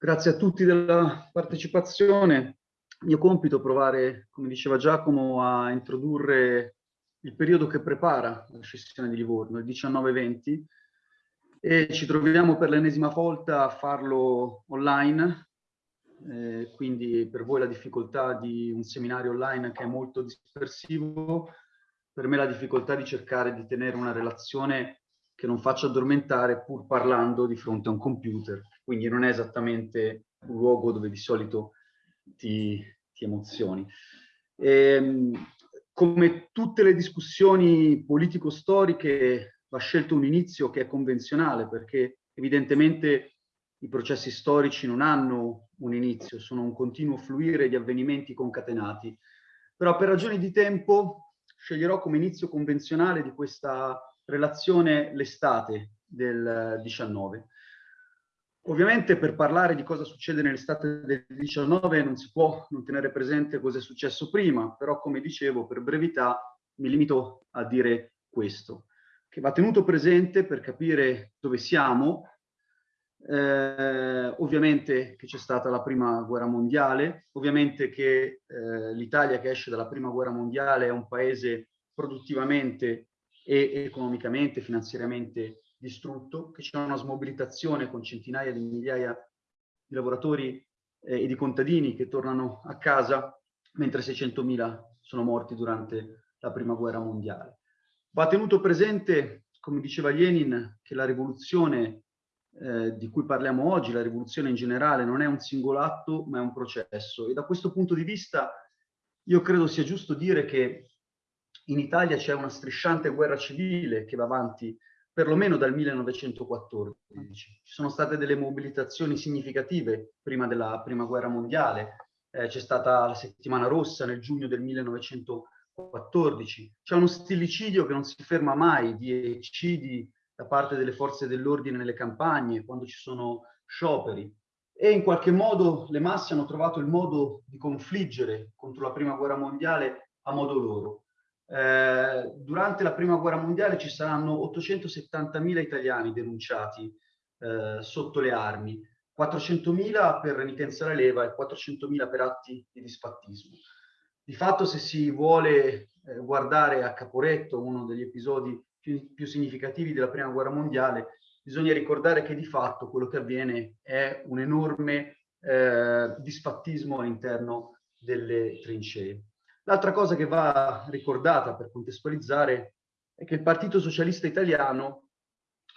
Grazie a tutti della partecipazione. Il mio compito è provare, come diceva Giacomo, a introdurre il periodo che prepara la scissione di Livorno, il 19-20, e ci troviamo per l'ennesima volta a farlo online, eh, quindi per voi la difficoltà di un seminario online che è molto dispersivo, per me la difficoltà di cercare di tenere una relazione che non faccia addormentare pur parlando di fronte a un computer, quindi non è esattamente un luogo dove di solito ti, ti emozioni. E, ehm, come tutte le discussioni politico-storiche va scelto un inizio che è convenzionale perché evidentemente i processi storici non hanno un inizio, sono un continuo fluire di avvenimenti concatenati. Però per ragioni di tempo sceglierò come inizio convenzionale di questa relazione l'estate del 19. Ovviamente per parlare di cosa succede nell'estate del 19 non si può non tenere presente cosa è successo prima, però come dicevo per brevità mi limito a dire questo, che va tenuto presente per capire dove siamo, eh, ovviamente che c'è stata la prima guerra mondiale, ovviamente che eh, l'Italia che esce dalla prima guerra mondiale è un paese produttivamente e economicamente, finanziariamente distrutto, che c'è una smobilitazione con centinaia di migliaia di lavoratori eh, e di contadini che tornano a casa, mentre 600.000 sono morti durante la prima guerra mondiale. Va tenuto presente, come diceva Lenin, che la rivoluzione eh, di cui parliamo oggi, la rivoluzione in generale, non è un singolo atto, ma è un processo. E da questo punto di vista io credo sia giusto dire che in Italia c'è una strisciante guerra civile che va avanti perlomeno dal 1914. Ci sono state delle mobilitazioni significative prima della prima guerra mondiale, eh, c'è stata la settimana rossa nel giugno del 1914, c'è uno stillicidio che non si ferma mai di eccidi da parte delle forze dell'ordine nelle campagne, quando ci sono scioperi, e in qualche modo le masse hanno trovato il modo di confliggere contro la prima guerra mondiale a modo loro. Eh, durante la prima guerra mondiale ci saranno 870.000 italiani denunciati eh, sotto le armi, 400.000 per renitenza alla leva e 400.000 per atti di disfattismo. Di fatto se si vuole eh, guardare a Caporetto, uno degli episodi più, più, significativi della prima guerra mondiale, bisogna ricordare che di fatto quello che avviene è un enorme eh, disfattismo all'interno delle trincee. L'altra cosa che va ricordata per contestualizzare è che il Partito Socialista Italiano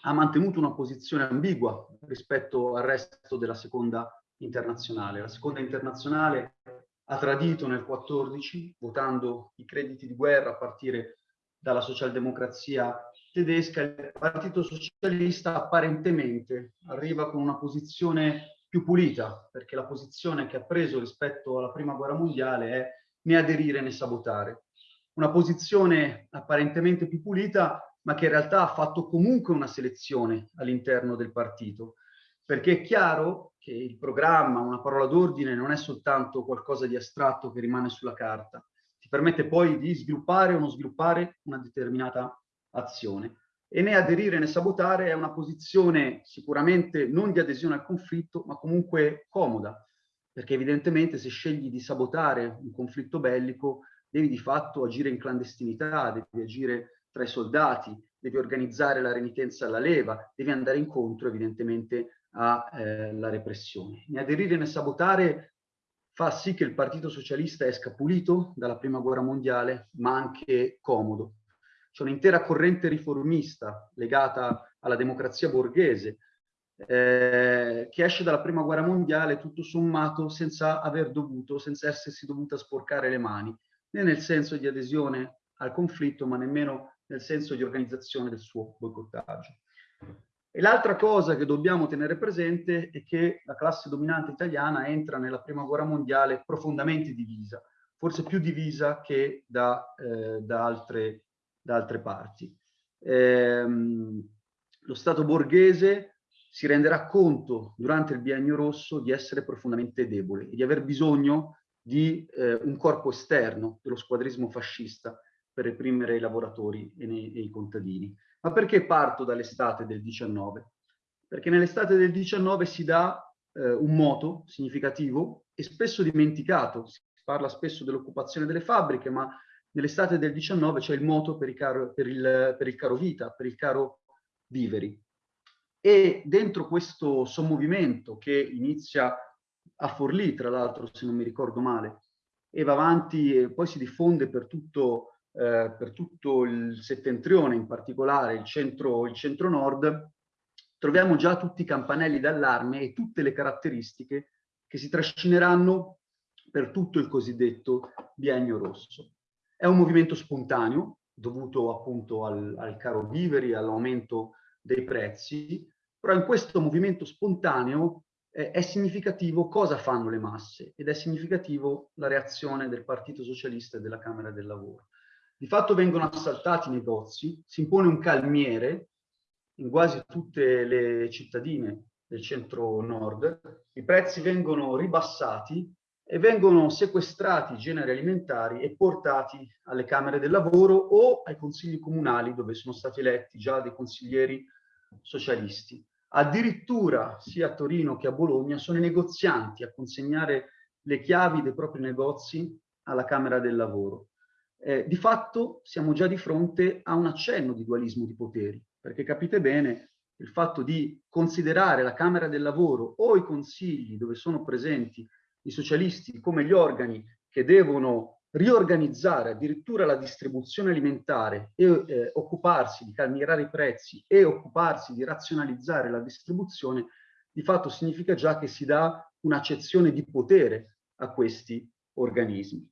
ha mantenuto una posizione ambigua rispetto al resto della seconda internazionale. La seconda internazionale ha tradito nel 14, votando i crediti di guerra a partire dalla socialdemocrazia tedesca. Il Partito Socialista apparentemente arriva con una posizione più pulita, perché la posizione che ha preso rispetto alla Prima Guerra Mondiale è né aderire né sabotare. Una posizione apparentemente più pulita, ma che in realtà ha fatto comunque una selezione all'interno del partito, perché è chiaro che il programma, una parola d'ordine, non è soltanto qualcosa di astratto che rimane sulla carta, ti permette poi di sviluppare o non sviluppare una determinata azione. E né aderire né sabotare è una posizione sicuramente non di adesione al conflitto, ma comunque comoda, perché evidentemente se scegli di sabotare un conflitto bellico devi di fatto agire in clandestinità, devi agire tra i soldati, devi organizzare la renitenza alla leva, devi andare incontro evidentemente alla eh, repressione. Né aderire né sabotare fa sì che il Partito Socialista esca pulito dalla Prima Guerra Mondiale, ma anche comodo. C'è un'intera corrente riformista legata alla democrazia borghese, eh, che esce dalla prima guerra mondiale tutto sommato senza aver dovuto, senza essersi dovuta sporcare le mani, né nel senso di adesione al conflitto, ma nemmeno nel senso di organizzazione del suo boicottaggio. E l'altra cosa che dobbiamo tenere presente è che la classe dominante italiana entra nella prima guerra mondiale profondamente divisa, forse più divisa che da, eh, da, altre, da altre, parti. Ehm, lo Stato borghese si renderà conto durante il biennio rosso di essere profondamente debole e di aver bisogno di eh, un corpo esterno dello squadrismo fascista per reprimere i lavoratori e, ne, e i contadini. Ma perché parto dall'estate del 19? Perché nell'estate del 19 si dà eh, un moto significativo e spesso dimenticato. Si parla spesso dell'occupazione delle fabbriche, ma nell'estate del 19 c'è il moto per caro, per, il, per il caro vita, per il caro viveri. E dentro questo sommovimento che inizia a Forlì, tra l'altro, se non mi ricordo male, e va avanti e poi si diffonde per tutto, eh, per tutto il settentrione, in particolare il centro-nord, il centro troviamo già tutti i campanelli d'allarme e tutte le caratteristiche che si trascineranno per tutto il cosiddetto biennio rosso. È un movimento spontaneo, dovuto appunto al, al caro viveri, all'aumento dei prezzi, però in questo movimento spontaneo eh, è significativo cosa fanno le masse ed è significativo la reazione del Partito Socialista e della Camera del Lavoro. Di fatto vengono assaltati i negozi, si impone un calmiere in quasi tutte le cittadine del centro-nord, i prezzi vengono ribassati e vengono sequestrati i generi alimentari e portati alle camere del lavoro o ai consigli comunali dove sono stati eletti già dei consiglieri socialisti. Addirittura sia a Torino che a Bologna sono i negozianti a consegnare le chiavi dei propri negozi alla Camera del Lavoro. Eh, di fatto siamo già di fronte a un accenno di dualismo di poteri, perché capite bene il fatto di considerare la Camera del Lavoro o i consigli dove sono presenti i socialisti come gli organi che devono riorganizzare addirittura la distribuzione alimentare e eh, occuparsi di calmierare i prezzi e occuparsi di razionalizzare la distribuzione, di fatto significa già che si dà un'accezione di potere a questi organismi.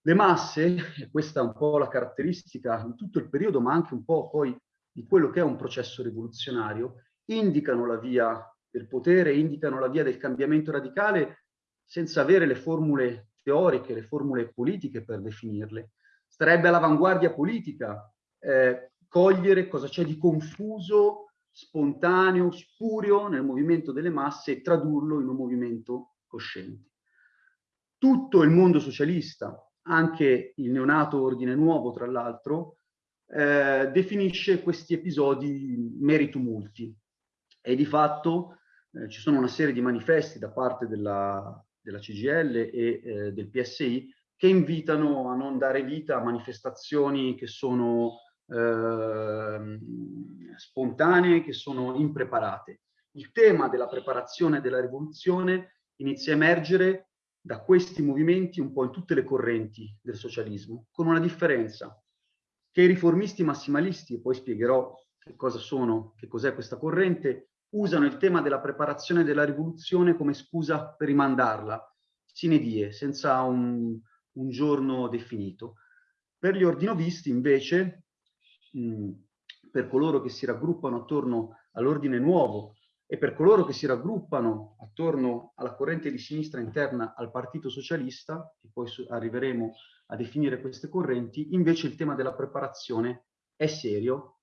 Le masse, e questa è un po' la caratteristica di tutto il periodo, ma anche un po' poi di quello che è un processo rivoluzionario, indicano la via del potere, indicano la via del cambiamento radicale senza avere le formule teoriche, le formule politiche per definirle. Starebbe all'avanguardia politica eh, cogliere cosa c'è di confuso, spontaneo, spurio nel movimento delle masse e tradurlo in un movimento cosciente. Tutto il mondo socialista, anche il neonato Ordine Nuovo, tra l'altro, eh, definisce questi episodi meri tumulti e di fatto eh, ci sono una serie di manifesti da parte della, della CGL e eh, del PSI che invitano a non dare vita a manifestazioni che sono eh, spontanee, che sono impreparate. Il tema della preparazione della rivoluzione inizia a emergere da questi movimenti un po' in tutte le correnti del socialismo, con una differenza, che i riformisti massimalisti, e poi spiegherò che cosa sono, che cos'è questa corrente, usano il tema della preparazione della rivoluzione come scusa per rimandarla, sine die, senza un, un giorno definito. Per gli ordinovisti, invece, mh, per coloro che si raggruppano attorno all'ordine nuovo e per coloro che si raggruppano attorno alla corrente di sinistra interna al Partito Socialista, e poi arriveremo a definire queste correnti, invece il tema della preparazione è serio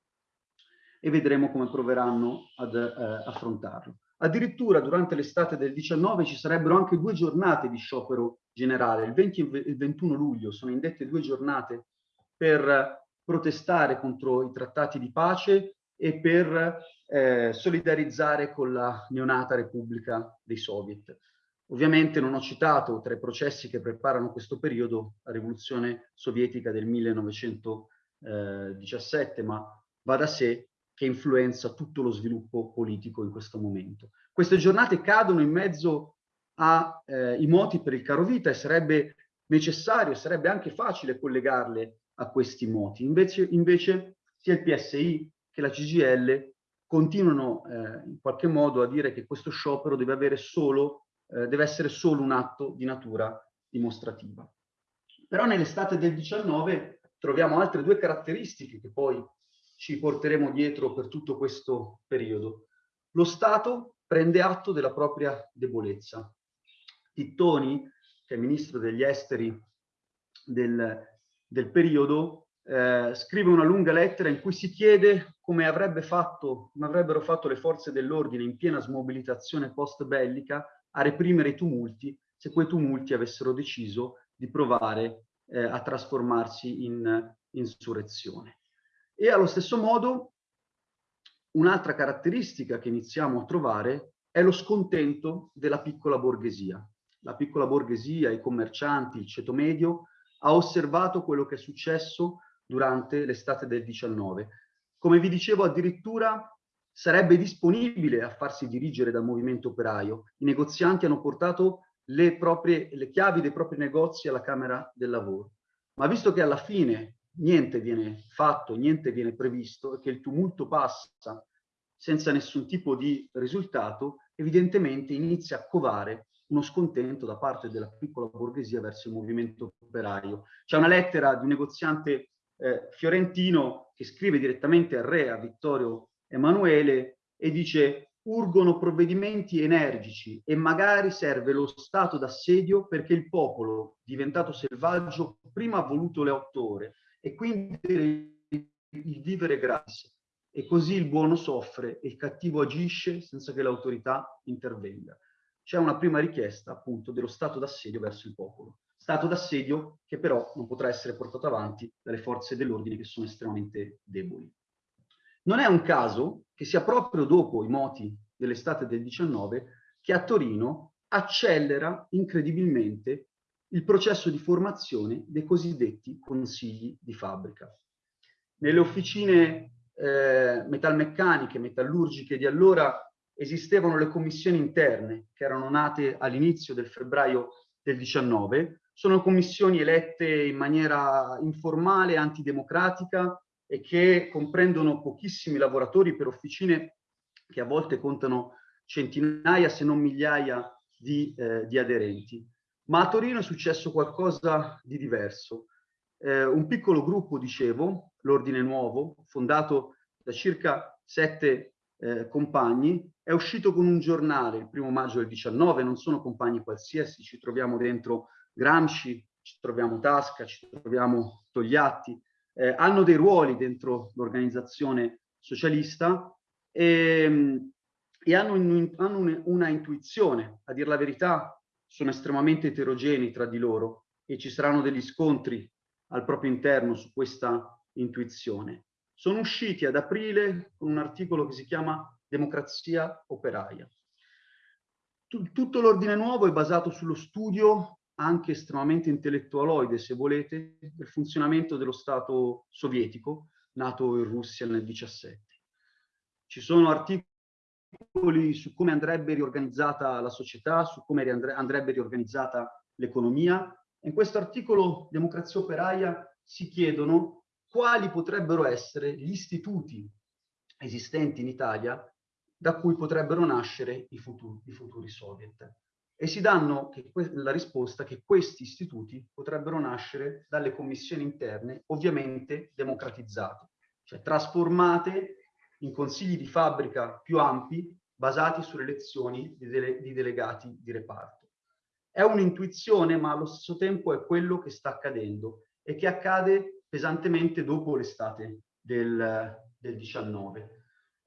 e vedremo come proveranno ad eh, affrontarlo. Addirittura durante l'estate del 19 ci sarebbero anche due giornate di sciopero generale, il 20 e il 21 luglio sono indette due giornate per protestare contro i trattati di pace e per eh, solidarizzare con la neonata Repubblica dei Soviet. Ovviamente non ho citato tra i processi che preparano questo periodo la rivoluzione sovietica del 1917, ma va da sé che influenza tutto lo sviluppo politico in questo momento. Queste giornate cadono in mezzo ai eh, moti per il caro vita e sarebbe necessario, sarebbe anche facile collegarle a questi moti. Invece, invece sia il PSI che la CGL continuano eh, in qualche modo a dire che questo sciopero deve, avere solo, eh, deve essere solo un atto di natura dimostrativa. Però nell'estate del 19 troviamo altre due caratteristiche che poi ci porteremo dietro per tutto questo periodo. Lo Stato prende atto della propria debolezza. Tittoni, che è ministro degli esteri del, del periodo, eh, scrive una lunga lettera in cui si chiede come, avrebbe fatto, come avrebbero fatto le forze dell'ordine in piena smobilitazione post-bellica a reprimere i tumulti se quei tumulti avessero deciso di provare eh, a trasformarsi in insurrezione. E allo stesso modo un'altra caratteristica che iniziamo a trovare è lo scontento della piccola borghesia. La piccola borghesia, i commercianti, il ceto medio, ha osservato quello che è successo durante l'estate del 19. Come vi dicevo, addirittura sarebbe disponibile a farsi dirigere dal movimento operaio. I negozianti hanno portato le, proprie, le chiavi dei propri negozi alla Camera del Lavoro. Ma visto che alla fine niente viene fatto, niente viene previsto e che il tumulto passa senza nessun tipo di risultato, evidentemente inizia a covare uno scontento da parte della piccola borghesia verso il movimento operaio. C'è una lettera di un negoziante eh, fiorentino che scrive direttamente al re, a Vittorio Emanuele, e dice urgono provvedimenti energici e magari serve lo stato d'assedio perché il popolo, diventato selvaggio, prima ha voluto le otto ore e quindi il vivere gratis. E così il buono soffre e il cattivo agisce senza che l'autorità intervenga. C'è una prima richiesta appunto dello stato d'assedio verso il popolo. Stato d'assedio che però non potrà essere portato avanti dalle forze dell'ordine che sono estremamente deboli. Non è un caso che sia proprio dopo i moti dell'estate del 19 che a Torino accelera incredibilmente il processo di formazione dei cosiddetti consigli di fabbrica. Nelle officine eh, metalmeccaniche, metallurgiche di allora esistevano le commissioni interne che erano nate all'inizio del febbraio del 19, sono commissioni elette in maniera informale, antidemocratica, e che comprendono pochissimi lavoratori per officine che a volte contano centinaia se non migliaia di, eh, di aderenti. Ma a Torino è successo qualcosa di diverso. Eh, un piccolo gruppo, dicevo, l'Ordine Nuovo, fondato da circa sette eh, compagni, è uscito con un giornale il primo maggio del 19, non sono compagni qualsiasi, ci troviamo dentro Gramsci, ci troviamo Tasca, ci troviamo Togliatti, eh, hanno dei ruoli dentro l'organizzazione socialista e, e hanno, un, hanno un, una intuizione, a dire la verità sono estremamente eterogenei tra di loro e ci saranno degli scontri al proprio interno su questa intuizione. Sono usciti ad aprile con un articolo che si chiama Democrazia operaia. Tutto l'ordine nuovo è basato sullo studio anche estremamente intellettualoide, se volete, del funzionamento dello Stato sovietico, nato in Russia nel 17. Ci sono articoli su come andrebbe riorganizzata la società, su come andrebbe riorganizzata l'economia. In questo articolo Democrazia Operaia si chiedono quali potrebbero essere gli istituti esistenti in Italia da cui potrebbero nascere i futuri, i futuri soviet e si danno la risposta che questi istituti potrebbero nascere dalle commissioni interne, ovviamente democratizzate, cioè trasformate in consigli di fabbrica più ampi basati sulle elezioni di, dele di delegati di reparto. È un'intuizione, ma allo stesso tempo è quello che sta accadendo e che accade pesantemente dopo l'estate del, del 19.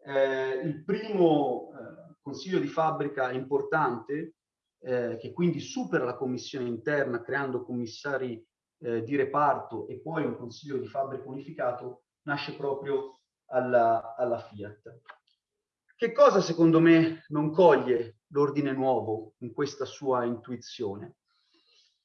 Eh, il primo eh, consiglio di fabbrica importante eh, che quindi supera la commissione interna creando commissari eh, di reparto e poi un consiglio di fabbrica unificato, nasce proprio alla, alla Fiat. Che cosa secondo me non coglie l'ordine nuovo in questa sua intuizione?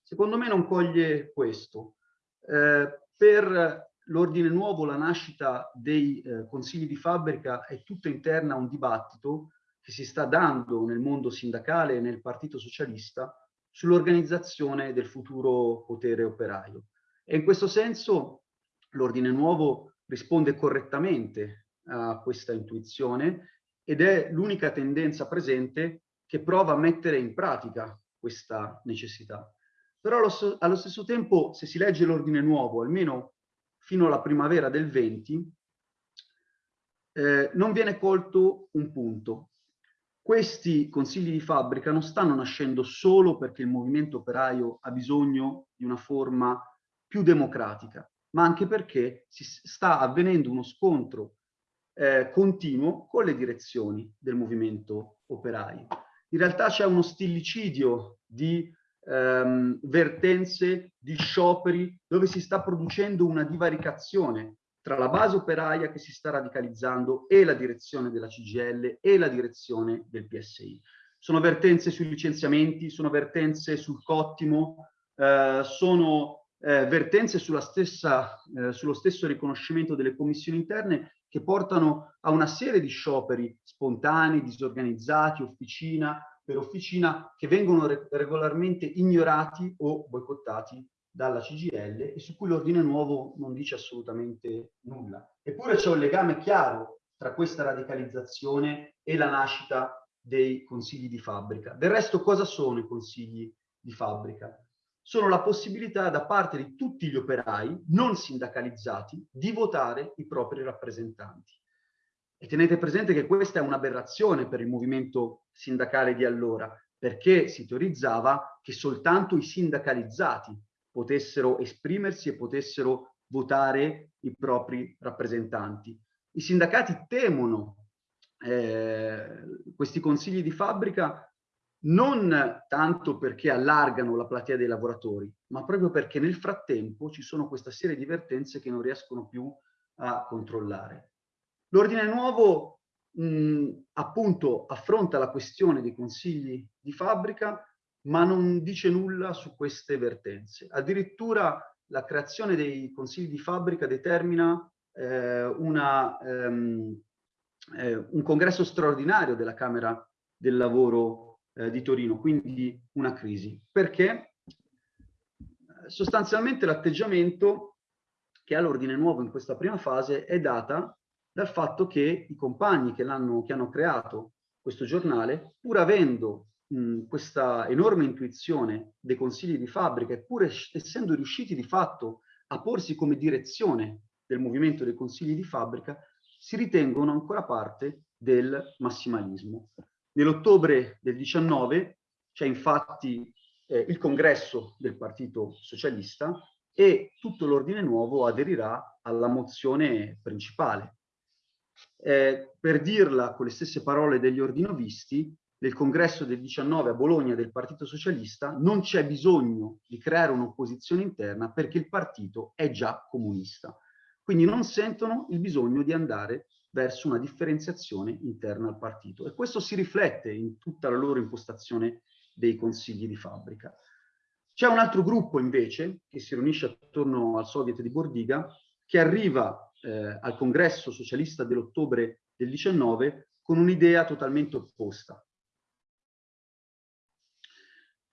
Secondo me non coglie questo. Eh, per l'ordine nuovo la nascita dei eh, consigli di fabbrica è tutta interna a un dibattito che si sta dando nel mondo sindacale e nel Partito Socialista sull'organizzazione del futuro potere operaio. E in questo senso l'ordine nuovo risponde correttamente a questa intuizione ed è l'unica tendenza presente che prova a mettere in pratica questa necessità. Però allo, stesso tempo, se si legge l'ordine nuovo, almeno fino alla primavera del 20, eh, non viene colto un punto, questi consigli di fabbrica non stanno nascendo solo perché il movimento operaio ha bisogno di una forma più democratica, ma anche perché si sta avvenendo uno scontro eh, continuo con le direzioni del movimento operaio. In realtà c'è uno stillicidio di ehm, vertenze, di scioperi, dove si sta producendo una divaricazione tra la base operaia che si sta radicalizzando e la direzione della CGL e la direzione del PSI. Sono vertenze sui licenziamenti, sono vertenze sul cottimo, eh, sono eh, vertenze stessa, eh, sullo stesso riconoscimento delle commissioni interne che portano a una serie di scioperi spontanei, disorganizzati, officina per officina, che vengono re regolarmente ignorati o boicottati dalla CGL e su cui l'ordine nuovo non dice assolutamente nulla. Eppure c'è un legame chiaro tra questa radicalizzazione e la nascita dei consigli di fabbrica. Del resto cosa sono i consigli di fabbrica? Sono la possibilità da parte di tutti gli operai non sindacalizzati di votare i propri rappresentanti. E tenete presente che questa è un'aberrazione per il movimento sindacale di allora, perché si teorizzava che soltanto i sindacalizzati potessero esprimersi e potessero votare i propri rappresentanti. I sindacati temono eh, questi consigli di fabbrica non tanto perché allargano la platea dei lavoratori, ma proprio perché nel frattempo ci sono questa serie di vertenze che non riescono più a controllare. L'ordine nuovo mh, appunto affronta la questione dei consigli di fabbrica ma non dice nulla su queste vertenze. Addirittura la creazione dei consigli di fabbrica determina eh, una, um, eh, un congresso straordinario della Camera del Lavoro eh, di Torino, quindi una crisi. Perché? Sostanzialmente l'atteggiamento che ha l'ordine nuovo in questa prima fase è data dal fatto che i compagni che, che hanno creato questo giornale, pur avendo mh, questa enorme intuizione dei consigli di fabbrica, eppure essendo riusciti di fatto a porsi come direzione del movimento dei consigli di fabbrica, si ritengono ancora parte del massimalismo. Nell'ottobre del 19 c'è infatti eh, il congresso del Partito Socialista e tutto l'ordine nuovo aderirà alla mozione principale. Eh, per dirla con le stesse parole degli ordinovisti, del congresso del 19 a Bologna del Partito Socialista, non c'è bisogno di creare un'opposizione interna perché il partito è già comunista. Quindi non sentono il bisogno di andare verso una differenziazione interna al partito. E questo si riflette in tutta la loro impostazione dei consigli di fabbrica. C'è un altro gruppo invece, che si riunisce attorno al Soviet di Bordiga, che arriva eh, al congresso socialista dell'ottobre del 19 con un'idea totalmente opposta.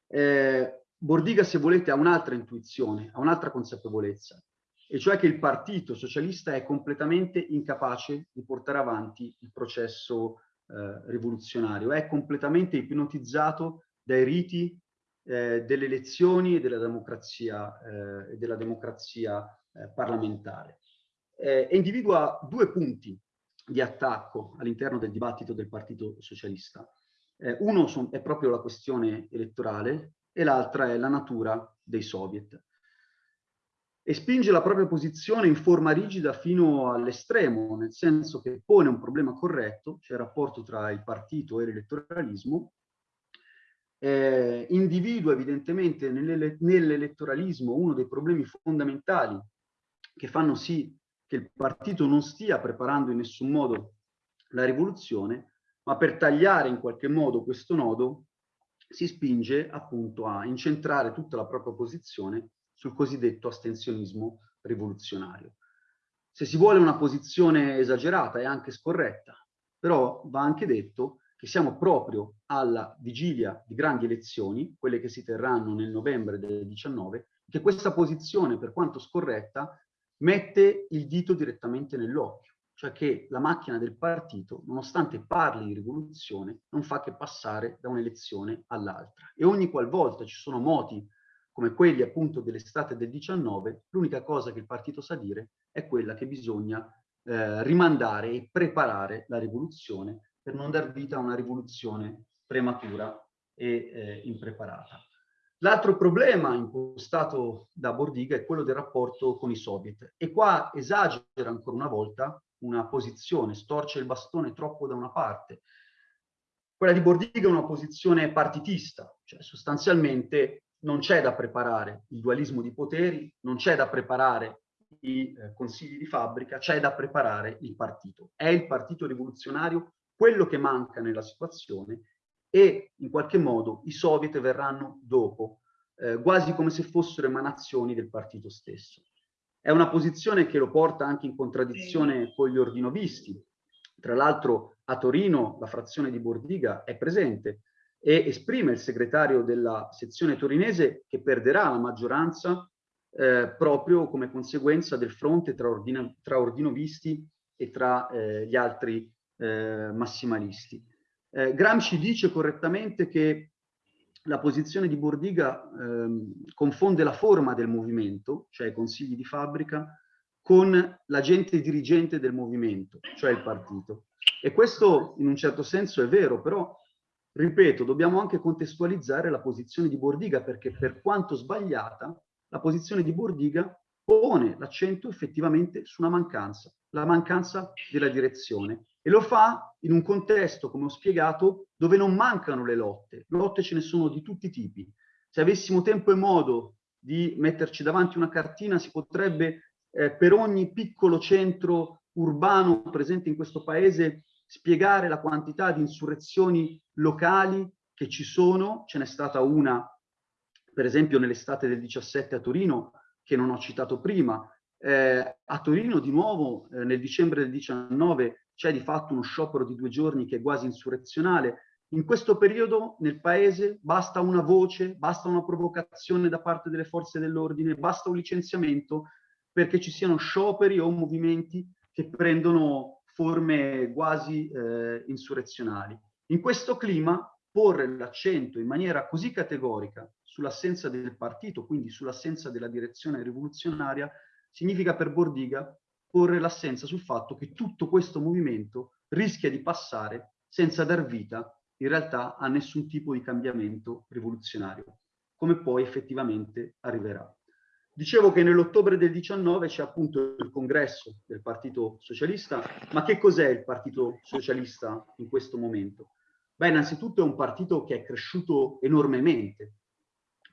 Eh, Bordiga, se volete, ha un'altra intuizione, ha un'altra consapevolezza, e cioè che il partito socialista è completamente incapace di portare avanti il processo eh, rivoluzionario, è completamente ipnotizzato dai riti eh, delle elezioni e della democrazia, eh, della democrazia eh, parlamentare. Eh, e individua due punti di attacco all'interno del dibattito del Partito Socialista. Eh, uno è proprio la questione elettorale e l'altra è la natura dei soviet. E spinge la propria posizione in forma rigida fino all'estremo, nel senso che pone un problema corretto, cioè il rapporto tra il partito e l'elettoralismo, eh, individua evidentemente nell'elettoralismo uno dei problemi fondamentali che fanno sì che il partito non stia preparando in nessun modo la rivoluzione, ma per tagliare in qualche modo questo nodo si spinge appunto a incentrare tutta la propria posizione sul cosiddetto astensionismo rivoluzionario. Se si vuole una posizione esagerata e anche scorretta, però va anche detto che siamo proprio alla vigilia di grandi elezioni, quelle che si terranno nel novembre del 19, che questa posizione, per quanto scorretta, mette il dito direttamente nell'occhio cioè che la macchina del partito, nonostante parli di rivoluzione, non fa che passare da un'elezione all'altra. E ogni qualvolta ci sono moti come quelli appunto dell'estate del 19, l'unica cosa che il partito sa dire è quella che bisogna eh, rimandare e preparare la rivoluzione per non dar vita a una rivoluzione prematura e eh, impreparata. L'altro problema impostato da Bordiga è quello del rapporto con i soviet e qua esagera ancora una volta una posizione, storce il bastone troppo da una parte. Quella di Bordiga è una posizione partitista, cioè sostanzialmente non c'è da preparare il dualismo di poteri, non c'è da preparare i eh, consigli di fabbrica, c'è da preparare il partito. È il partito rivoluzionario quello che manca nella situazione e in qualche modo i soviet verranno dopo, eh, quasi come se fossero emanazioni del partito stesso. È una posizione che lo porta anche in contraddizione con gli ordinovisti. Tra l'altro a Torino la frazione di Bordiga è presente e esprime il segretario della sezione torinese che perderà la maggioranza eh, proprio come conseguenza del fronte tra, ordina, tra ordinovisti e tra eh, gli altri eh, massimalisti. Eh, Gramsci dice correttamente che la posizione di Bordiga ehm, confonde la forma del movimento, cioè i consigli di fabbrica, con l'agente dirigente del movimento, cioè il partito. E questo in un certo senso è vero, però, ripeto, dobbiamo anche contestualizzare la posizione di Bordiga, perché per quanto sbagliata, la posizione di Bordiga pone l'accento effettivamente su una mancanza, la mancanza della direzione. E lo fa in un contesto, come ho spiegato, dove non mancano le lotte. Lotte ce ne sono di tutti i tipi. Se avessimo tempo e modo di metterci davanti una cartina, si potrebbe eh, per ogni piccolo centro urbano presente in questo paese spiegare la quantità di insurrezioni locali che ci sono. Ce n'è stata una, per esempio, nell'estate del 17 a Torino, che non ho citato prima. Eh, a Torino, di nuovo, eh, nel dicembre del 19, c'è di fatto uno sciopero di due giorni che è quasi insurrezionale. In questo periodo nel paese basta una voce, basta una provocazione da parte delle forze dell'ordine, basta un licenziamento perché ci siano scioperi o movimenti che prendono forme quasi eh, insurrezionali. In questo clima porre l'accento in maniera così categorica sull'assenza del partito, quindi sull'assenza della direzione rivoluzionaria, significa per Bordiga porre l'assenza sul fatto che tutto questo movimento rischia di passare senza dar vita in realtà a nessun tipo di cambiamento rivoluzionario, come poi effettivamente arriverà. Dicevo che nell'ottobre del 19 c'è appunto il congresso del Partito Socialista, ma che cos'è il Partito Socialista in questo momento? Beh, innanzitutto è un partito che è cresciuto enormemente.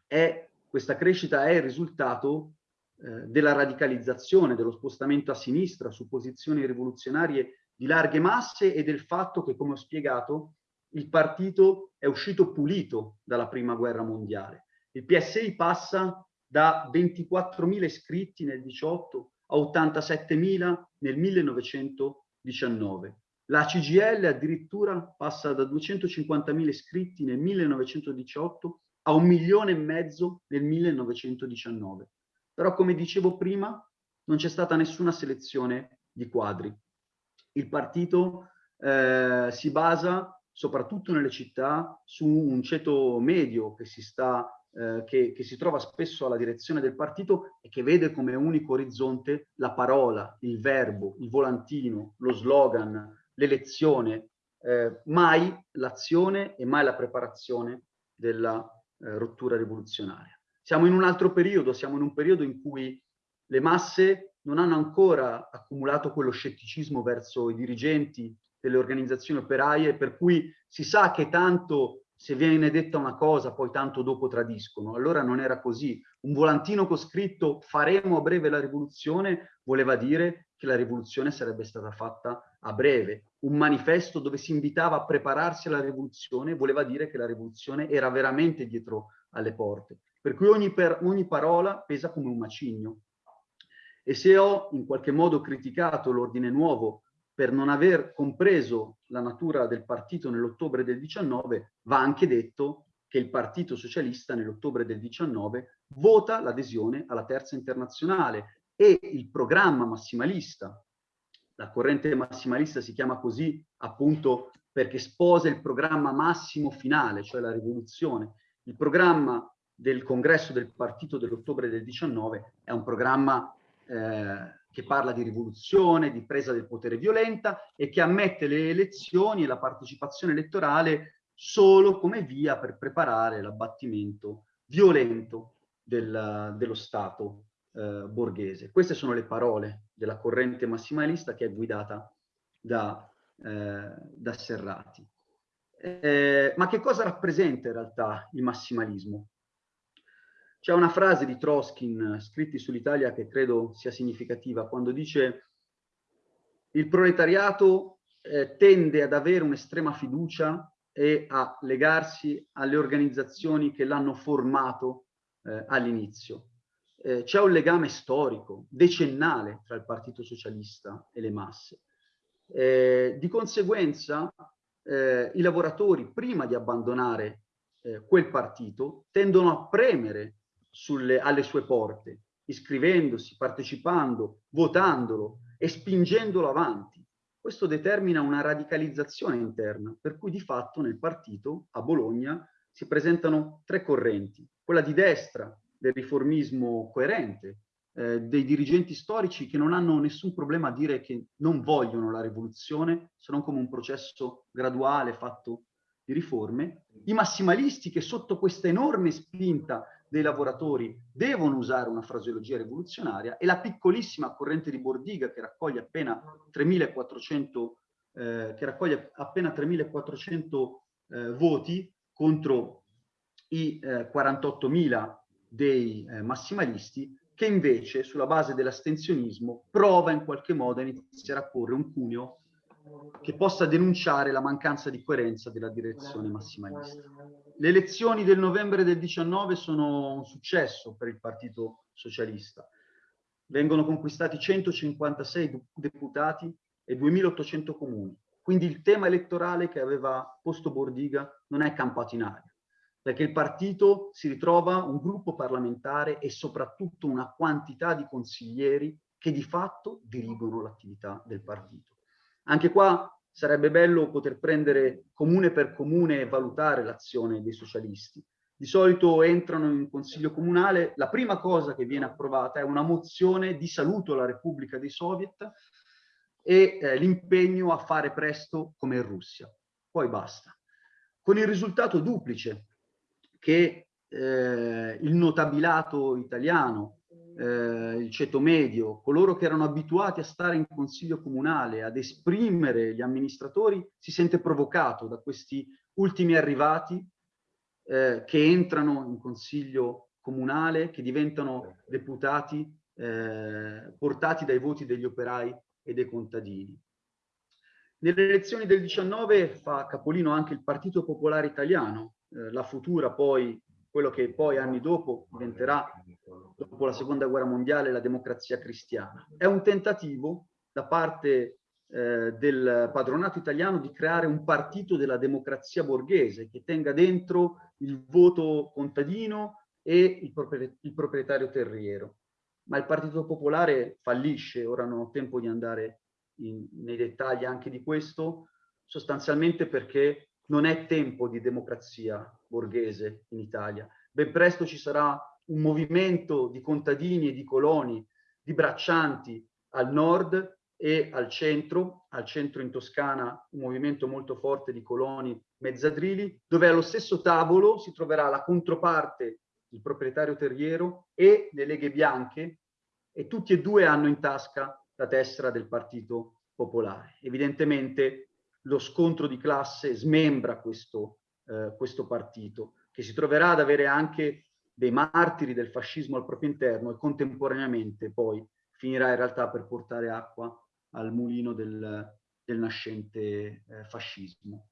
È, questa crescita è il risultato eh, della radicalizzazione, dello spostamento a sinistra su posizioni rivoluzionarie di larghe masse e del fatto che, come ho spiegato, il partito è uscito pulito dalla prima guerra mondiale. Il PSI passa da 24.000 iscritti nel 18 a 87.000 nel 1919. La CGL addirittura passa da 250.000 iscritti nel 1918 a un milione e mezzo nel 1919. Però come dicevo prima, non c'è stata nessuna selezione di quadri. Il partito eh, si basa soprattutto nelle città su un ceto medio che si, sta, eh, che, che si trova spesso alla direzione del partito e che vede come unico orizzonte la parola, il verbo, il volantino, lo slogan, l'elezione, eh, mai l'azione e mai la preparazione della eh, rottura rivoluzionaria. Siamo in un altro periodo, siamo in un periodo in cui le masse non hanno ancora accumulato quello scetticismo verso i dirigenti delle organizzazioni operaie, per cui si sa che tanto se viene detta una cosa, poi tanto dopo tradiscono. Allora non era così. Un volantino con scritto faremo a breve la rivoluzione voleva dire che la rivoluzione sarebbe stata fatta a breve. Un manifesto dove si invitava a prepararsi alla rivoluzione voleva dire che la rivoluzione era veramente dietro alle porte per cui ogni, per, ogni parola pesa come un macigno. E se ho in qualche modo criticato l'ordine nuovo per non aver compreso la natura del partito nell'ottobre del 19, va anche detto che il Partito Socialista nell'ottobre del 19 vota l'adesione alla Terza Internazionale e il programma massimalista, la corrente massimalista si chiama così appunto perché sposa il programma massimo finale, cioè la rivoluzione. Il programma del congresso del partito dell'ottobre del 19 è un programma eh, che parla di rivoluzione, di presa del potere violenta e che ammette le elezioni e la partecipazione elettorale solo come via per preparare l'abbattimento violento del, dello Stato eh, borghese. Queste sono le parole della corrente massimalista che è guidata da, eh, da Serrati. Eh, ma che cosa rappresenta in realtà il massimalismo? C'è una frase di Troskin scritti sull'Italia che credo sia significativa, quando dice il proletariato eh, tende ad avere un'estrema fiducia e a legarsi alle organizzazioni che l'hanno formato eh, all'inizio. Eh, C'è un legame storico, decennale, tra il Partito Socialista e le masse. Eh, di conseguenza, eh, i lavoratori, prima di abbandonare eh, quel partito, tendono a premere sulle, alle sue porte, iscrivendosi, partecipando, votandolo e spingendolo avanti. Questo determina una radicalizzazione interna, per cui di fatto nel partito, a Bologna, si presentano tre correnti. Quella di destra, del riformismo coerente, eh, dei dirigenti storici che non hanno nessun problema a dire che non vogliono la rivoluzione, se non come un processo graduale fatto di riforme, i massimalisti che sotto questa enorme spinta dei lavoratori devono usare una fraseologia rivoluzionaria e la piccolissima corrente di Bordiga che raccoglie appena 3.400 eh, che raccoglie appena 3.400 eh, voti contro i eh, 48.000 dei eh, massimalisti che invece sulla base dell'astensionismo prova in qualche modo a iniziare a porre un cuneo che possa denunciare la mancanza di coerenza della direzione massimalista. Le elezioni del novembre del 19 sono un successo per il Partito Socialista. Vengono conquistati 156 deputati e 2800 comuni. Quindi il tema elettorale che aveva posto Bordiga non è campato in aria, perché il partito si ritrova un gruppo parlamentare e soprattutto una quantità di consiglieri che di fatto dirigono l'attività del partito. Anche qua sarebbe bello poter prendere comune per comune e valutare l'azione dei socialisti. Di solito entrano in consiglio comunale, la prima cosa che viene approvata è una mozione di saluto alla Repubblica dei Soviet e eh, l'impegno a fare presto come in Russia. Poi basta. Con il risultato duplice che eh, il notabilato italiano eh, il ceto medio, coloro che erano abituati a stare in consiglio comunale, ad esprimere gli amministratori, si sente provocato da questi ultimi arrivati eh, che entrano in consiglio comunale, che diventano deputati eh, portati dai voti degli operai e dei contadini. Nelle elezioni del 19 fa capolino anche il Partito Popolare Italiano, eh, la futura poi quello che poi anni dopo diventerà, dopo la seconda guerra mondiale, la democrazia cristiana. È un tentativo da parte eh, del padronato italiano di creare un partito della democrazia borghese che tenga dentro il voto contadino e il, propri il proprietario terriero. Ma il Partito Popolare fallisce, ora non ho tempo di andare in, nei dettagli anche di questo, sostanzialmente perché non è tempo di democrazia borghese in Italia. Ben presto ci sarà un movimento di contadini e di coloni, di braccianti al nord e al centro, al centro in Toscana un movimento molto forte di coloni mezzadrili, dove allo stesso tavolo si troverà la controparte, il proprietario terriero e le leghe bianche e tutti e due hanno in tasca la tessera del Partito Popolare. Evidentemente lo scontro di classe smembra questo, eh, questo partito, che si troverà ad avere anche dei martiri del fascismo al proprio interno e contemporaneamente poi finirà in realtà per portare acqua al mulino del, del nascente eh, fascismo.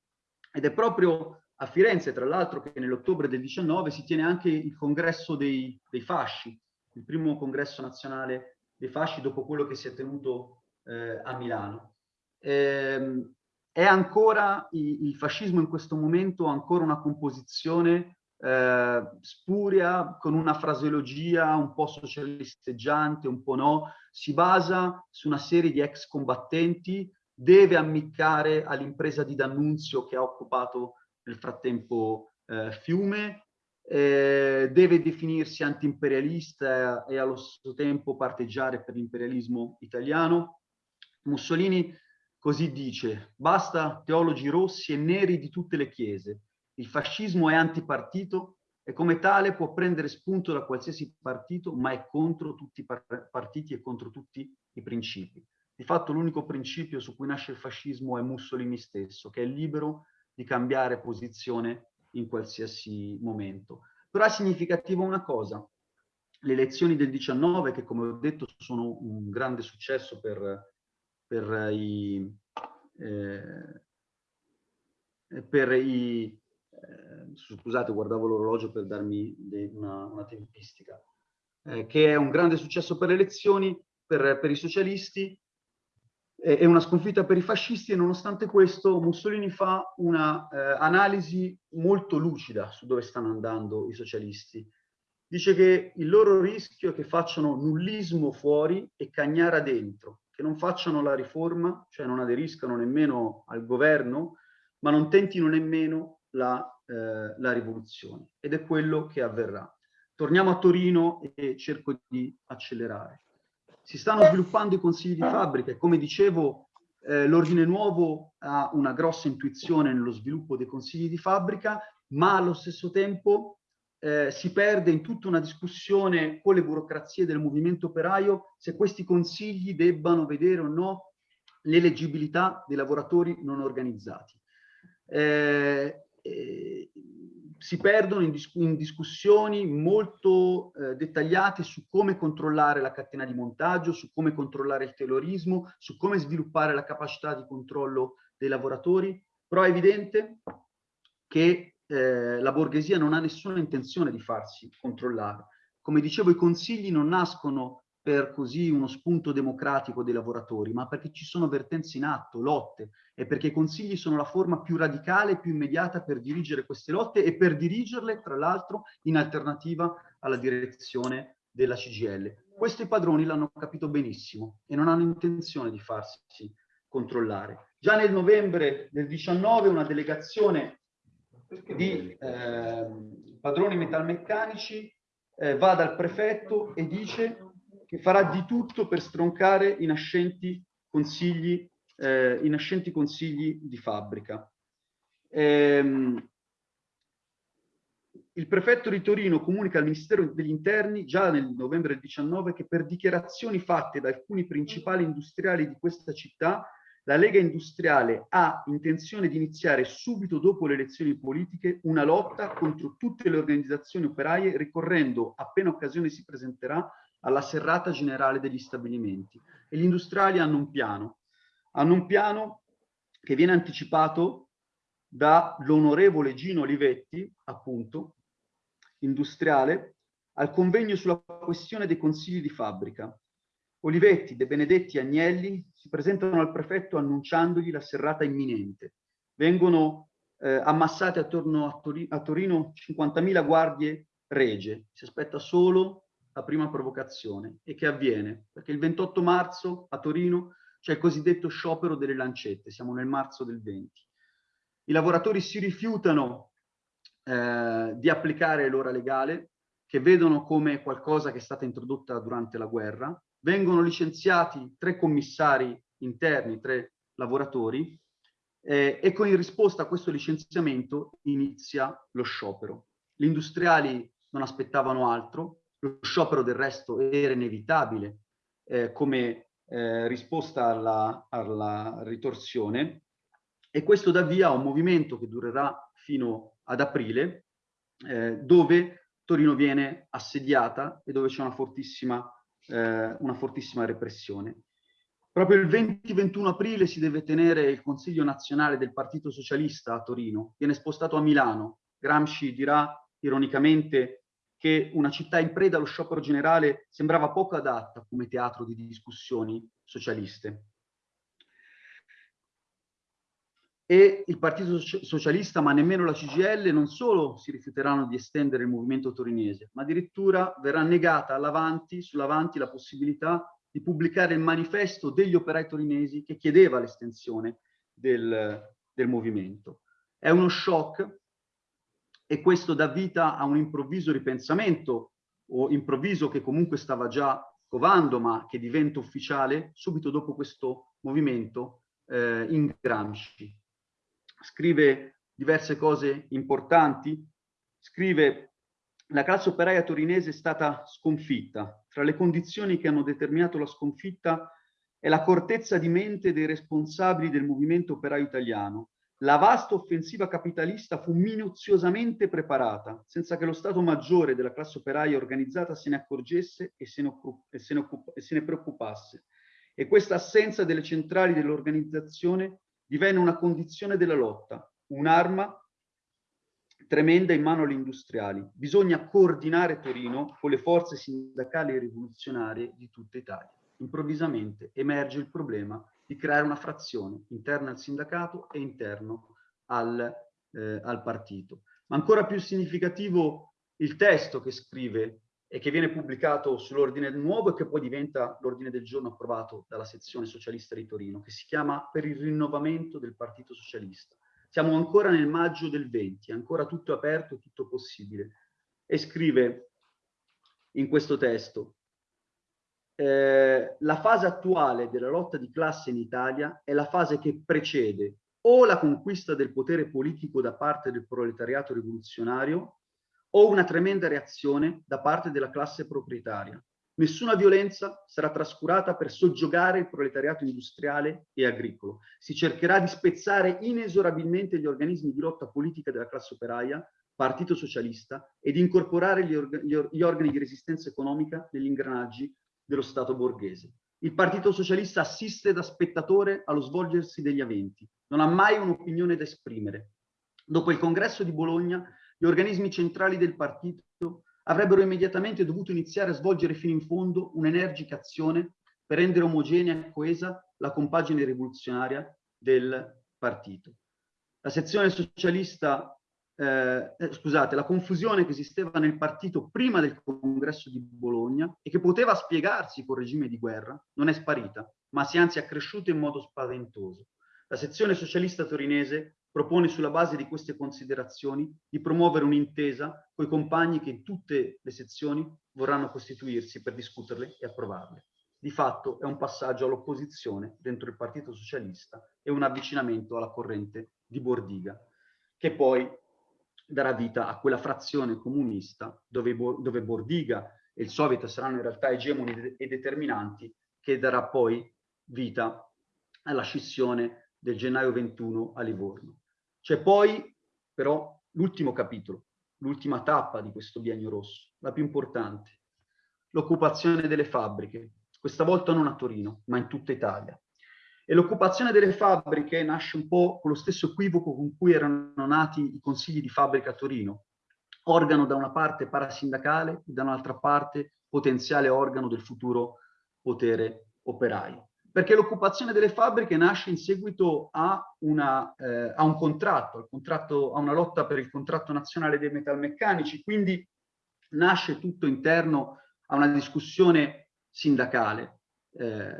Ed è proprio a Firenze, tra l'altro, che nell'ottobre del 19 si tiene anche il congresso dei, dei, fasci, il primo congresso nazionale dei fasci dopo quello che si è tenuto eh, a Milano. Eh, è ancora, il fascismo in questo momento ancora una composizione eh, spuria, con una fraseologia un po' socialisteggiante, un po' no, si basa su una serie di ex combattenti, deve ammiccare all'impresa di D'Annunzio che ha occupato nel frattempo eh, Fiume, eh, deve definirsi anti-imperialista e allo stesso tempo parteggiare per l'imperialismo italiano. Mussolini Così dice, basta teologi rossi e neri di tutte le chiese. Il fascismo è antipartito e come tale può prendere spunto da qualsiasi partito, ma è contro tutti i partiti e contro tutti i principi. Di fatto l'unico principio su cui nasce il fascismo è Mussolini stesso, che è libero di cambiare posizione in qualsiasi momento. Però è significativa una cosa, le elezioni del 19, che come ho detto sono un grande successo per, per i... Eh, per i eh, scusate, guardavo l'orologio per darmi una, una tempistica, eh, che è un grande successo per le elezioni, per, per i socialisti, è una sconfitta per i fascisti e nonostante questo Mussolini fa una eh, molto lucida su dove stanno andando i socialisti. Dice che il loro rischio è che facciano nullismo fuori e cagnara dentro, che non facciano la riforma, cioè non aderiscano nemmeno al governo, ma non tentino nemmeno la, eh, la rivoluzione. Ed è quello che avverrà. Torniamo a Torino e cerco di accelerare. Si stanno sviluppando i consigli di fabbrica e come dicevo eh, l'ordine nuovo ha una grossa intuizione nello sviluppo dei consigli di fabbrica, ma allo stesso tempo eh, si perde in tutta una discussione con le burocrazie del movimento operaio se questi consigli debbano vedere o no l'eleggibilità dei lavoratori non organizzati. Eh, eh, si perdono in, dis in discussioni molto eh, dettagliate su come controllare la catena di montaggio, su come controllare il terrorismo, su come sviluppare la capacità di controllo dei lavoratori, però è evidente che eh, la borghesia non ha nessuna intenzione di farsi controllare. Come dicevo, i consigli non nascono per così uno spunto democratico dei lavoratori, ma perché ci sono vertenze in atto, lotte, e perché i consigli sono la forma più radicale e più immediata per dirigere queste lotte e per dirigerle, tra l'altro, in alternativa alla direzione della CGL. Questo i padroni l'hanno capito benissimo e non hanno intenzione di farsi controllare. Già nel novembre del 19 una delegazione di eh, padroni metalmeccanici eh, va dal prefetto e dice che farà di tutto per stroncare i nascenti consigli, eh, i nascenti consigli di fabbrica. Ehm, il prefetto di Torino comunica al Ministero degli Interni già nel novembre del 19 che per dichiarazioni fatte da alcuni principali industriali di questa città la Lega Industriale ha intenzione di iniziare subito dopo le elezioni politiche una lotta contro tutte le organizzazioni operaie ricorrendo, appena occasione si presenterà, alla serrata generale degli stabilimenti. E gli industriali hanno un piano. Hanno un piano che viene anticipato dall'onorevole Gino Olivetti, appunto, industriale, al convegno sulla questione dei consigli di fabbrica, Olivetti, De Benedetti e Agnelli si presentano al prefetto annunciandogli la serrata imminente. Vengono eh, ammassate attorno a, Tori a Torino 50.000 guardie regie. Si aspetta solo la prima provocazione. E che avviene? Perché il 28 marzo a Torino c'è il cosiddetto sciopero delle lancette. Siamo nel marzo del 20. I lavoratori si rifiutano eh, di applicare l'ora legale, che vedono come qualcosa che è stata introdotta durante la guerra, vengono licenziati tre commissari interni, tre lavoratori, eh, e con in risposta a questo licenziamento inizia lo sciopero. Gli industriali non aspettavano altro, lo sciopero del resto era inevitabile eh, come eh, risposta alla, alla ritorsione e questo dà via a un movimento che durerà fino ad aprile, eh, dove Torino viene assediata e dove c'è una fortissima eh, una fortissima repressione. Proprio il 20-21 aprile si deve tenere il Consiglio nazionale del Partito Socialista a Torino, viene spostato a Milano. Gramsci dirà ironicamente che una città in preda allo sciopero generale sembrava poco adatta come teatro di discussioni socialiste e il Partito Socialista, ma nemmeno la CGL, non solo si rifiuteranno di estendere il movimento torinese, ma addirittura verrà negata all'Avanti, sull'Avanti la possibilità di pubblicare il manifesto degli operai torinesi che chiedeva l'estensione del, del movimento. È uno shock e questo dà vita a un improvviso ripensamento, o improvviso che comunque stava già covando, ma che diventa ufficiale subito dopo questo movimento eh, in Gramsci scrive diverse cose importanti, scrive la classe operaia torinese è stata sconfitta. Tra le condizioni che hanno determinato la sconfitta è la cortezza di mente dei responsabili del movimento operaio italiano, la vasta offensiva capitalista fu minuziosamente preparata, senza che lo Stato maggiore della classe operaia organizzata se ne accorgesse e se ne, e se ne, e se ne preoccupasse. E questa assenza delle centrali dell'organizzazione divenne una condizione della lotta, un'arma tremenda in mano agli industriali. Bisogna coordinare Torino con le forze sindacali e rivoluzionarie di tutta Italia. Improvvisamente emerge il problema di creare una frazione interna al sindacato e interno al, eh, al partito. Ma ancora più significativo il testo che scrive e che viene pubblicato sull'ordine nuovo e che poi diventa l'ordine del giorno approvato dalla sezione socialista di Torino, che si chiama Per il rinnovamento del Partito Socialista. Siamo ancora nel maggio del 20, ancora tutto aperto, tutto possibile. E scrive in questo testo, eh, la fase attuale della lotta di classe in Italia è la fase che precede o la conquista del potere politico da parte del proletariato rivoluzionario o una tremenda reazione da parte della classe proprietaria. Nessuna violenza sarà trascurata per soggiogare il proletariato industriale e agricolo. Si cercherà di spezzare inesorabilmente gli organismi di lotta politica della classe operaia, partito socialista, e di incorporare gli, orga gli organi di resistenza economica negli ingranaggi dello Stato borghese. Il Partito Socialista assiste da spettatore allo svolgersi degli eventi, non ha mai un'opinione da esprimere. Dopo il congresso di Bologna, gli organismi centrali del partito avrebbero immediatamente dovuto iniziare a svolgere fino in fondo un'energica azione per rendere omogenea e coesa la compagine rivoluzionaria del partito. La sezione socialista eh, eh, scusate, la confusione che esisteva nel partito prima del congresso di Bologna e che poteva spiegarsi col regime di guerra non è sparita, ma si è anzi accresciuta in modo spaventoso. La sezione socialista torinese propone sulla base di queste considerazioni di promuovere un'intesa con i compagni che in tutte le sezioni vorranno costituirsi per discuterle e approvarle. Di fatto è un passaggio all'opposizione dentro il Partito Socialista e un avvicinamento alla corrente di Bordiga, che poi darà vita a quella frazione comunista dove, dove Bordiga e il Soviet saranno in realtà egemoni e determinanti che darà poi vita alla scissione del gennaio 21 a Livorno. C'è poi però l'ultimo capitolo, l'ultima tappa di questo biennio rosso, la più importante, l'occupazione delle fabbriche, questa volta non a Torino, ma in tutta Italia. E l'occupazione delle fabbriche nasce un po' con lo stesso equivoco con cui erano nati i consigli di fabbrica a Torino. Organo da una parte parasindacale e da un'altra parte potenziale organo del futuro potere operaio. Perché l'occupazione delle fabbriche nasce in seguito a, una, eh, a un contratto, contratto, a una lotta per il contratto nazionale dei metalmeccanici, quindi nasce tutto interno a una discussione sindacale. Eh,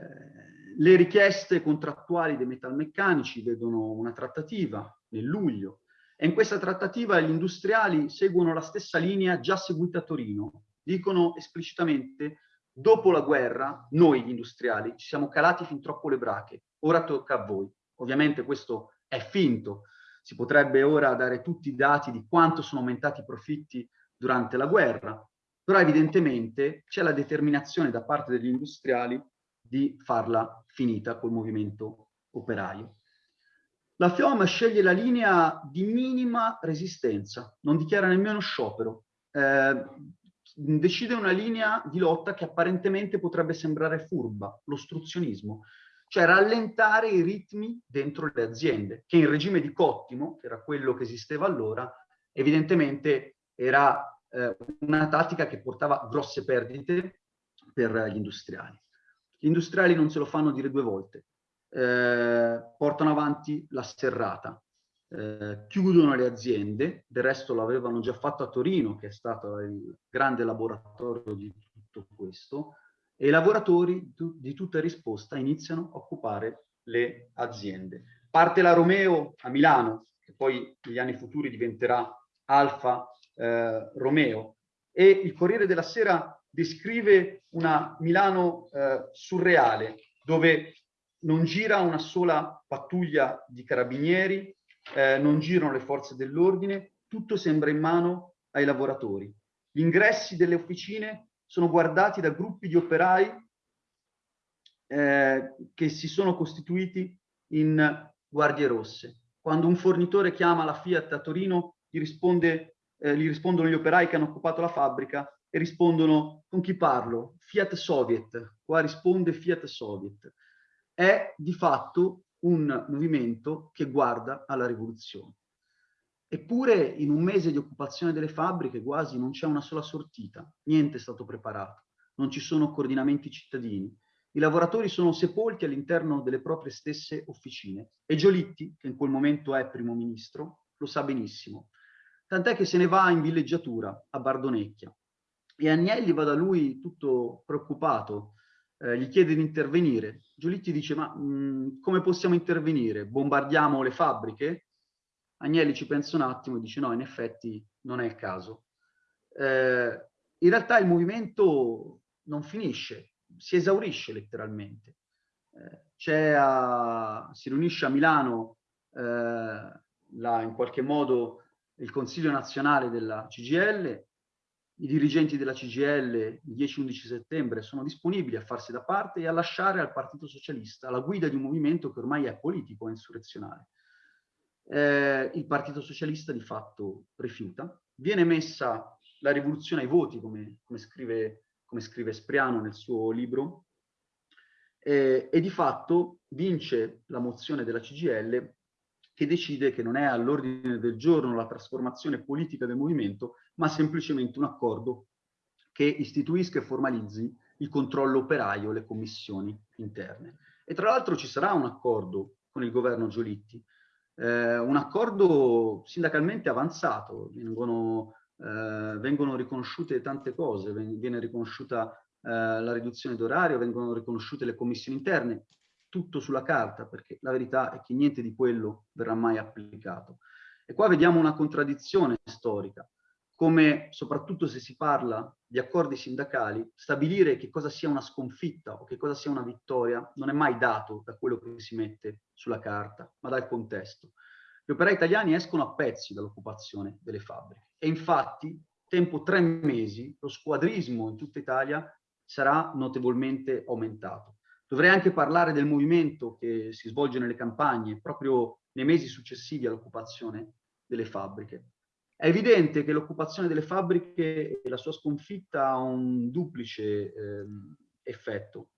le richieste contrattuali dei metalmeccanici vedono una trattativa nel luglio e in questa trattativa gli industriali seguono la stessa linea già seguita a Torino. Dicono esplicitamente dopo la guerra noi gli industriali ci siamo calati fin troppo le brache, ora tocca a voi. Ovviamente questo è finto, si potrebbe ora dare tutti i dati di quanto sono aumentati i profitti durante la guerra, però evidentemente c'è la determinazione da parte degli industriali di farla finita col movimento operaio. La FIOM sceglie la linea di minima resistenza, non dichiara nemmeno sciopero, eh, decide una linea di lotta che apparentemente potrebbe sembrare furba, l'ostruzionismo, cioè rallentare i ritmi dentro le aziende, che in regime di cottimo, che era quello che esisteva allora, evidentemente era eh, una tattica che portava grosse perdite per gli industriali. Gli industriali non se lo fanno dire due volte, eh, portano avanti la serrata, eh, chiudono le aziende, del resto l'avevano già fatto a Torino, che è stato il grande laboratorio di tutto questo, e i lavoratori di tutta risposta iniziano a occupare le aziende. Parte la Romeo a Milano, che poi negli anni futuri diventerà Alfa eh, Romeo, e il Corriere della Sera descrive una Milano eh, surreale, dove non gira una sola pattuglia di carabinieri, eh, non girano le forze dell'ordine, tutto sembra in mano ai lavoratori. Gli ingressi delle officine sono guardati da gruppi di operai eh, che si sono costituiti in guardie rosse. quando un fornitore chiama la Fiat a Torino, gli, risponde, eh, gli rispondono gli operai che hanno occupato la fabbrica e rispondono con chi parlo? Fiat Soviet, qua risponde Fiat Soviet. È di fatto un movimento che guarda alla rivoluzione. Eppure in un mese di occupazione delle fabbriche quasi non c'è una sola sortita, niente è stato preparato, non ci sono coordinamenti cittadini, i lavoratori sono sepolti all'interno delle proprie stesse officine. E Giolitti, che in quel momento è primo ministro, lo sa benissimo. Tant'è che se ne va in villeggiatura a Bardonecchia. E Agnelli va da lui tutto preoccupato, eh, gli chiede di intervenire. Giolitti dice, ma mh, mm, come possiamo intervenire? Bombardiamo le fabbriche? Agnelli ci pensa un attimo e dice, no, in effetti non è il caso. Eh, in realtà il movimento non finisce, si esaurisce letteralmente. Eh, a, si riunisce a Milano eh, la, in qualche modo il Consiglio nazionale della CGL, i dirigenti della CGL il 10-11 settembre sono disponibili a farsi da parte e a lasciare al Partito Socialista la guida di un movimento che ormai è politico e insurrezionale. Eh, il Partito Socialista di fatto rifiuta, viene messa la rivoluzione ai voti, come, come scrive come scrive Spriano nel suo libro, eh, e di fatto vince la mozione della CGL che decide che non è all'ordine del giorno la trasformazione politica del movimento, ma semplicemente un accordo che istituisca e formalizzi il controllo operaio, le commissioni interne. E tra l'altro ci sarà un accordo con il governo Giolitti, eh, un accordo sindacalmente avanzato, vengono eh, vengono riconosciute tante cose, viene riconosciuta eh, la riduzione d'orario, vengono riconosciute le commissioni interne, tutto sulla carta, perché la verità è che niente di quello verrà mai applicato. E qua vediamo una contraddizione storica, come soprattutto se si parla di accordi sindacali, stabilire che cosa sia una sconfitta o che cosa sia una vittoria non è mai dato da quello che si mette sulla carta, ma dal contesto. Gli operai italiani escono a pezzi dall'occupazione delle fabbriche e infatti, tempo tre mesi, lo squadrismo in tutta Italia sarà notevolmente aumentato. Dovrei anche parlare del movimento che si svolge nelle campagne proprio nei mesi successivi all'occupazione delle fabbriche. È evidente che l'occupazione delle fabbriche e la sua sconfitta ha un duplice eh, effetto.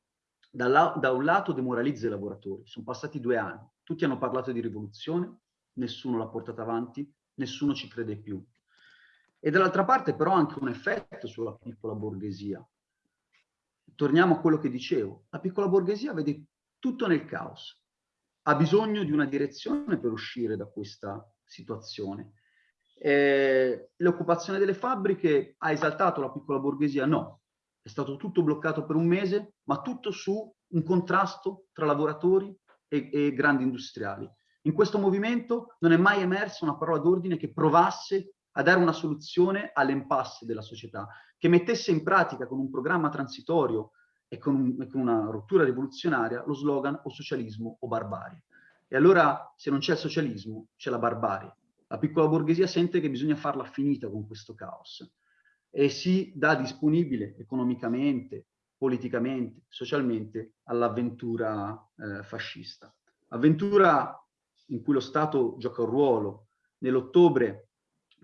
Da, da, un lato demoralizza i lavoratori, sono passati due anni, tutti hanno parlato di rivoluzione, nessuno l'ha portata avanti, nessuno ci crede più. E dall'altra parte però ha anche un effetto sulla piccola borghesia. Torniamo a quello che dicevo, la piccola borghesia vede tutto nel caos, ha bisogno di una direzione per uscire da questa situazione. Eh, l'occupazione delle fabbriche ha esaltato la piccola borghesia? No, è stato tutto bloccato per un mese, ma tutto su un contrasto tra lavoratori e, e grandi industriali. In questo movimento non è mai emersa una parola d'ordine che provasse a dare una soluzione all'impasse della società, che mettesse in pratica con un programma transitorio e con, un, e con una rottura rivoluzionaria lo slogan o socialismo o barbarie. E allora se non c'è il socialismo c'è la barbarie. La piccola borghesia sente che bisogna farla finita con questo caos e si dà disponibile economicamente, politicamente, socialmente all'avventura eh, fascista. Avventura in cui lo Stato gioca un ruolo. Nell'ottobre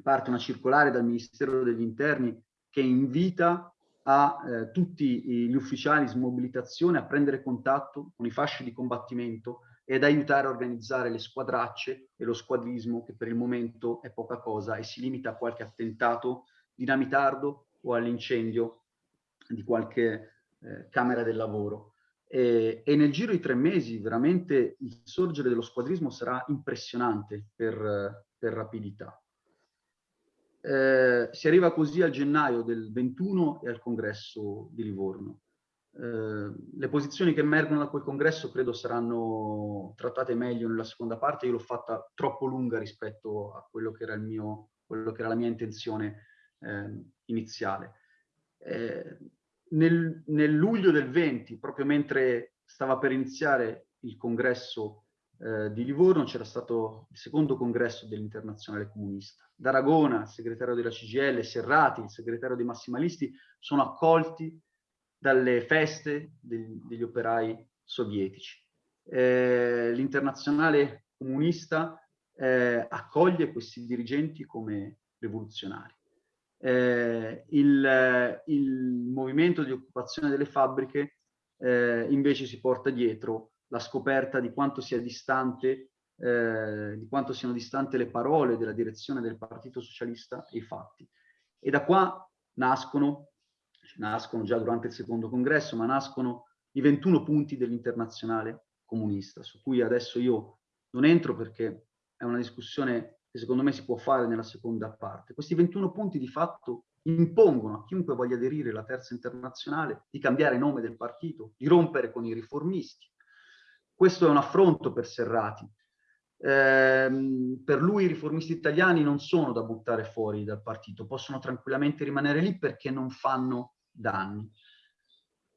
parte una circolare dal Ministero degli Interni che invita a eh, tutti gli ufficiali smobilitazione a prendere contatto con i fasci di combattimento ed aiutare a organizzare le squadracce e lo squadrismo che per il momento è poca cosa e si limita a qualche attentato dinamitardo o all'incendio di qualche eh, camera del lavoro. E, e, nel giro di tre mesi veramente il sorgere dello squadrismo sarà impressionante per, per rapidità. Eh, si arriva così al gennaio del 21 e al congresso di Livorno. Eh, le posizioni che emergono da quel congresso credo saranno trattate meglio nella seconda parte, io l'ho fatta troppo lunga rispetto a quello che era, mio, quello che era la mia intenzione eh, iniziale. Nel, nel, luglio del 20, proprio mentre stava per iniziare il congresso eh, di Livorno, c'era stato il secondo congresso dell'Internazionale Comunista. D'Aragona, il segretario della CGL, Serrati, il segretario dei Massimalisti, sono accolti dalle feste degli, degli operai sovietici. Eh, L'Internazionale Comunista eh, accoglie questi dirigenti come rivoluzionari. Eh, il, il, movimento di occupazione delle fabbriche eh, invece si porta dietro la scoperta di quanto sia distante, eh, di quanto siano distanti le parole della direzione del Partito Socialista e i fatti. E da qua nascono, nascono già durante il secondo congresso, ma nascono i 21 punti dell'internazionale comunista, su cui adesso io non entro perché è una discussione che secondo me si può fare nella seconda parte. Questi 21 punti di fatto impongono a chiunque voglia aderire alla terza internazionale di cambiare nome del partito, di rompere con i riformisti. Questo è un affronto per Serrati. Eh, per lui i riformisti italiani non sono da buttare fuori dal partito, possono tranquillamente rimanere lì perché non fanno danni.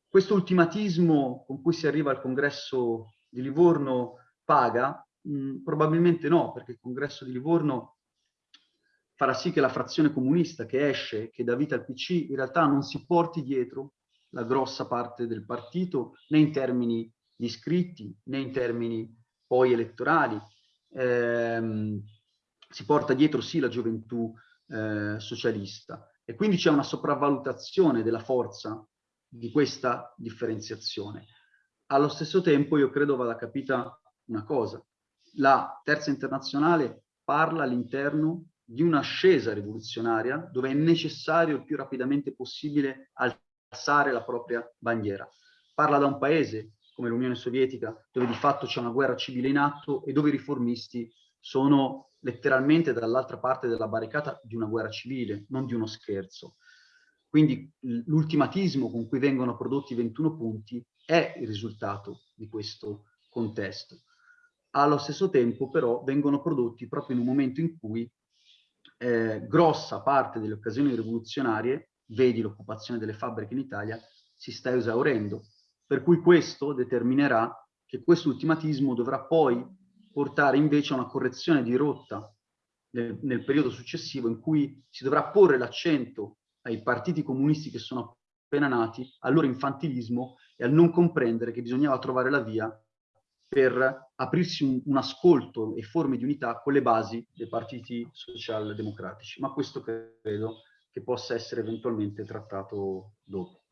Questo ultimatismo con cui si arriva al congresso di Livorno paga? Mh, probabilmente no, perché il congresso di Livorno farà sì che la frazione comunista che esce, che dà vita al PC, in realtà non si porti dietro la grossa parte del partito, né in termini di iscritti, né in termini poi elettorali. Eh, si porta dietro sì la gioventù eh, socialista e quindi c'è una sopravvalutazione della forza di questa differenziazione. Allo stesso tempo io credo vada capita una cosa. La terza internazionale parla all'interno di un'ascesa rivoluzionaria dove è necessario il più rapidamente possibile alzare la propria bandiera. Parla da un paese come l'Unione Sovietica dove di fatto c'è una guerra civile in atto e dove i riformisti sono letteralmente dall'altra parte della barricata di una guerra civile, non di uno scherzo. Quindi l'ultimatismo con cui vengono prodotti 21 punti è il risultato di questo contesto. Allo stesso tempo però vengono prodotti proprio in un momento in cui eh, grossa parte delle occasioni rivoluzionarie, vedi l'occupazione delle fabbriche in Italia, si sta esaurendo. Per cui questo determinerà che questo ultimatismo dovrà poi portare invece a una correzione di rotta nel, nel periodo successivo in cui si dovrà porre l'accento ai partiti comunisti che sono appena nati, al loro infantilismo e al non comprendere che bisognava trovare la via per aprirsi un, un ascolto e forme di unità con le basi dei partiti socialdemocratici. Ma questo credo che possa essere eventualmente trattato dopo.